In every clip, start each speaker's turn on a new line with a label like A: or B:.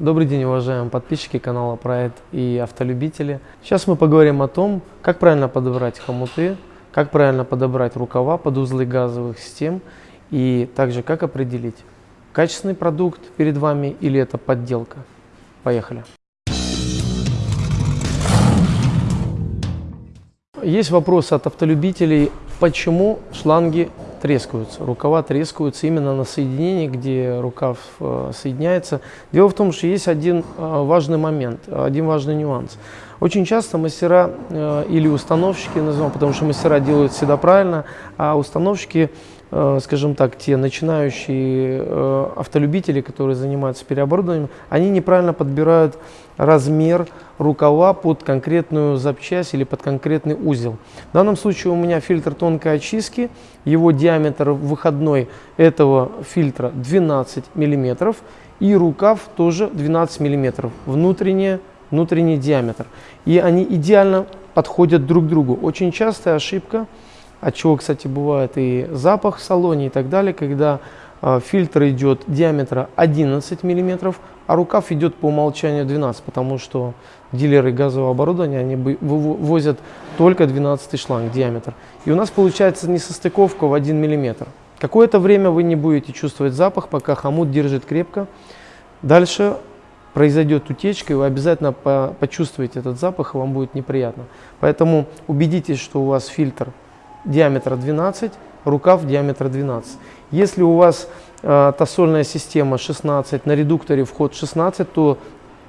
A: Добрый день, уважаемые подписчики канала Проект и автолюбители. Сейчас мы поговорим о том, как правильно подобрать хомуты, как правильно подобрать рукава под узлы газовых систем и также как определить, качественный продукт перед вами или это подделка. Поехали! Есть вопрос от автолюбителей, почему шланги трескаются, рукава трескаются именно на соединении, где рукав э, соединяется. Дело в том, что есть один э, важный момент, один важный нюанс. Очень часто мастера э, или установщики, назовем, потому что мастера делают всегда правильно, а установщики скажем так, те начинающие э, автолюбители, которые занимаются переоборудованием, они неправильно подбирают размер рукава под конкретную запчасть или под конкретный узел. В данном случае у меня фильтр тонкой очистки, его диаметр выходной этого фильтра 12 мм и рукав тоже 12 мм, внутренний, внутренний диаметр. И они идеально подходят друг к другу. Очень частая ошибка – от чего, кстати, бывает и запах в салоне и так далее, когда э, фильтр идет диаметра 11 мм, а рукав идет по умолчанию 12, потому что дилеры газового оборудования они вывозят только 12 шланг диаметр. И у нас получается несостыковка в 1 мм. Какое-то время вы не будете чувствовать запах, пока хомут держит крепко. Дальше произойдет утечка, и вы обязательно по почувствуете этот запах, и вам будет неприятно. Поэтому убедитесь, что у вас фильтр диаметра 12, рукав диаметра 12. Если у вас э, тосольная система 16, на редукторе вход 16, то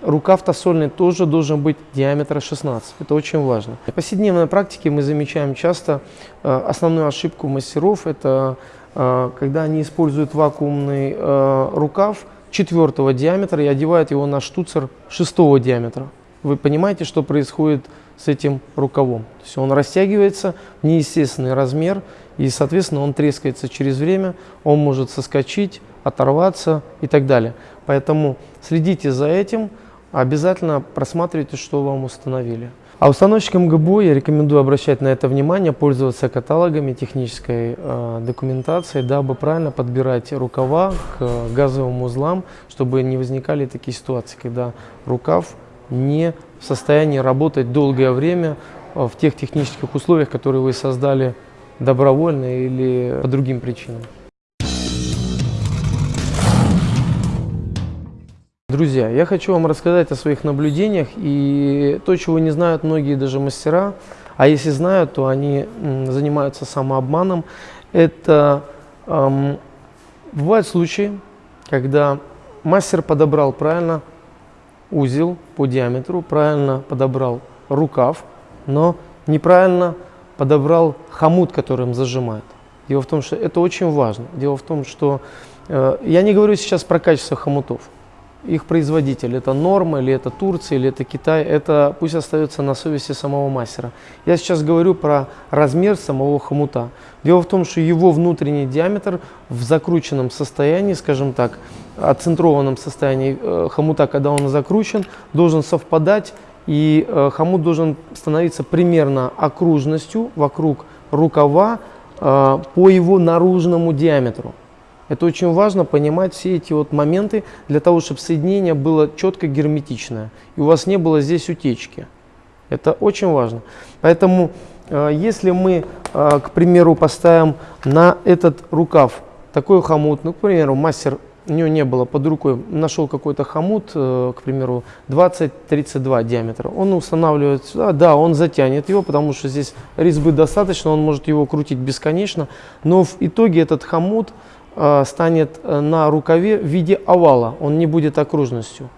A: рукав тосольный тоже должен быть диаметра 16. Это очень важно. В повседневной практике мы замечаем часто э, основную ошибку мастеров, это э, когда они используют вакуумный э, рукав четвертого диаметра и одевают его на штуцер шестого диаметра. Вы понимаете, что происходит с этим рукавом. То есть он растягивается в неестественный размер, и, соответственно, он трескается через время, он может соскочить, оторваться и так далее. Поэтому следите за этим, обязательно просматривайте, что вам установили. А установщикам ГБО я рекомендую обращать на это внимание, пользоваться каталогами технической э, документацией, дабы правильно подбирать рукава к газовым узлам, чтобы не возникали такие ситуации, когда рукав не в состоянии работать долгое время э, в тех технических условиях, которые вы создали добровольно или по другим причинам. Друзья, я хочу вам рассказать о своих наблюдениях и то, чего не знают многие даже мастера, а если знают, то они занимаются самообманом. Это эм, бывают случаи, когда мастер подобрал правильно узел по диаметру, правильно подобрал рукав, но неправильно подобрал хомут, которым зажимает. Дело в том, что это очень важно. Дело в том, что э, я не говорю сейчас про качество хомутов их производитель. Это норма, или это Турция, или это Китай. Это пусть остается на совести самого мастера. Я сейчас говорю про размер самого хомута. Дело в том, что его внутренний диаметр в закрученном состоянии, скажем так, оцентрованном состоянии э, хомута, когда он закручен, должен совпадать и э, хомут должен становиться примерно окружностью вокруг рукава э, по его наружному диаметру. Это очень важно понимать все эти вот моменты для того, чтобы соединение было четко герметичное. И у вас не было здесь утечки. Это очень важно. Поэтому, э, если мы, э, к примеру, поставим на этот рукав такой хомут, ну, к примеру, мастер, у него не было под рукой, нашел какой-то хомут, э, к примеру, 20-32 диаметра. Он устанавливает сюда, да, он затянет его, потому что здесь резьбы достаточно, он может его крутить бесконечно. Но в итоге этот хомут станет э, на рукаве в виде овала, он не будет окружностью.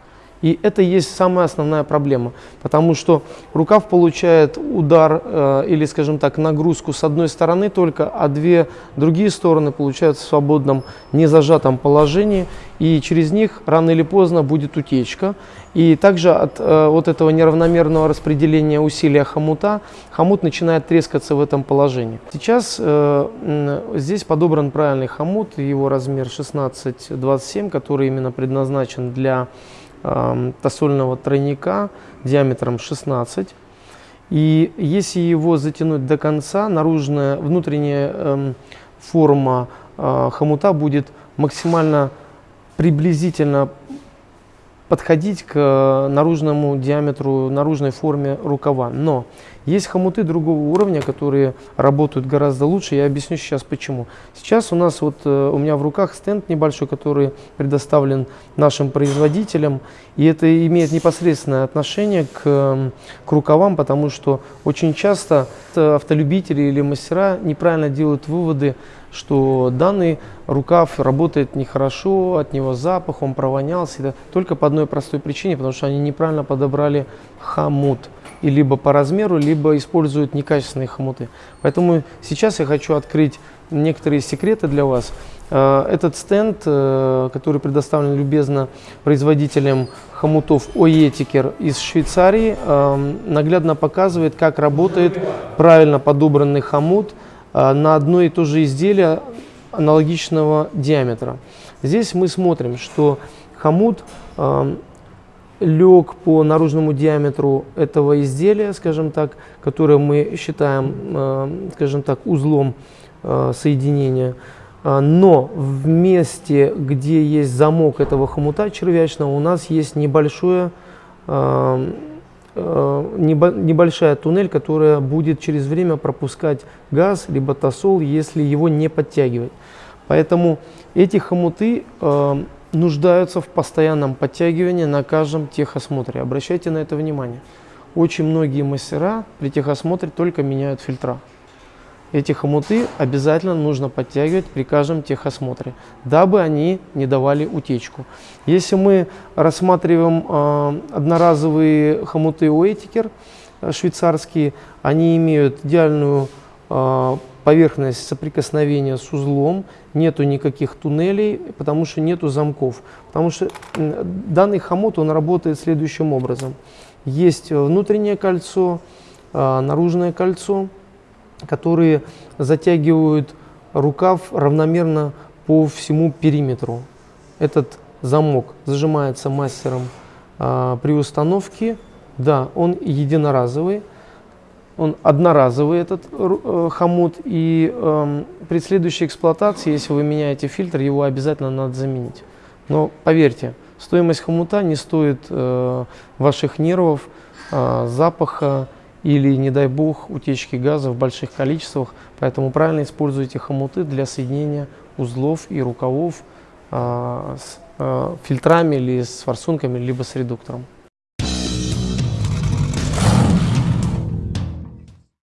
A: И это есть самая основная проблема, потому что рукав получает удар э, или, скажем так, нагрузку с одной стороны только, а две другие стороны получают в свободном, незажатом положении, и через них рано или поздно будет утечка. И также от э, вот этого неравномерного распределения усилия хомута, хомут начинает трескаться в этом положении. Сейчас э, здесь подобран правильный хомут, его размер 16-27, который именно предназначен для э, тосольного тройника диаметром 16. И если его затянуть до конца, наружная, внутренняя э, форма э, хомута будет максимально приблизительно подходить к э, наружному диаметру, наружной форме рукава. Но есть хомуты другого уровня, которые работают гораздо лучше. Я объясню сейчас почему. Сейчас у нас вот э, у меня в руках стенд небольшой, который предоставлен нашим производителям. И это имеет непосредственное отношение к, к рукавам, потому что очень часто автолюбители или мастера неправильно делают выводы, что данный рукав работает нехорошо, от него запах, он провонялся. Это только по одной простой причине, потому что они неправильно подобрали хомут. И либо по размеру, либо используют некачественные хомуты. Поэтому сейчас я хочу открыть некоторые секреты для вас. Э, этот стенд, э, который предоставлен любезно производителем хомутов Оетикер из Швейцарии, э, наглядно показывает, как работает правильно подобранный хомут – на одно и то же изделие аналогичного диаметра. Здесь мы смотрим, что хомут лег по наружному диаметру этого изделия, скажем так, которое мы считаем, э, скажем так, узлом э, соединения. Но в месте, где есть замок этого хомута червячного, у нас есть небольшое Э, небольшая туннель, которая будет через время пропускать газ, либо тосол, если его не подтягивать. Поэтому эти хомуты нуждаются в постоянном подтягивании на каждом техосмотре. Обращайте на это внимание. Очень многие мастера при техосмотре только меняют фильтра. Эти хомуты обязательно нужно подтягивать при каждом техосмотре, дабы они не давали утечку. Если мы рассматриваем э, одноразовые хомуты Уэтикер э, швейцарские, они имеют идеальную э, поверхность соприкосновения с узлом, нету никаких туннелей, потому что нету замков. Потому что данный хомут, он работает следующим образом. Есть внутреннее кольцо, э, наружное кольцо, которые затягивают рукав равномерно по всему периметру. Этот замок зажимается мастером а, при установке. Да, он единоразовый, он одноразовый этот э, хомут. И э, при следующей эксплуатации, если вы меняете фильтр, его обязательно надо заменить. Но поверьте, стоимость хомута не стоит э, ваших нервов, э, запаха, или, не дай бог, утечки газа в больших количествах. Поэтому правильно используйте хомуты для соединения узлов и рукавов а, с а, фильтрами или с форсунками, либо с редуктором.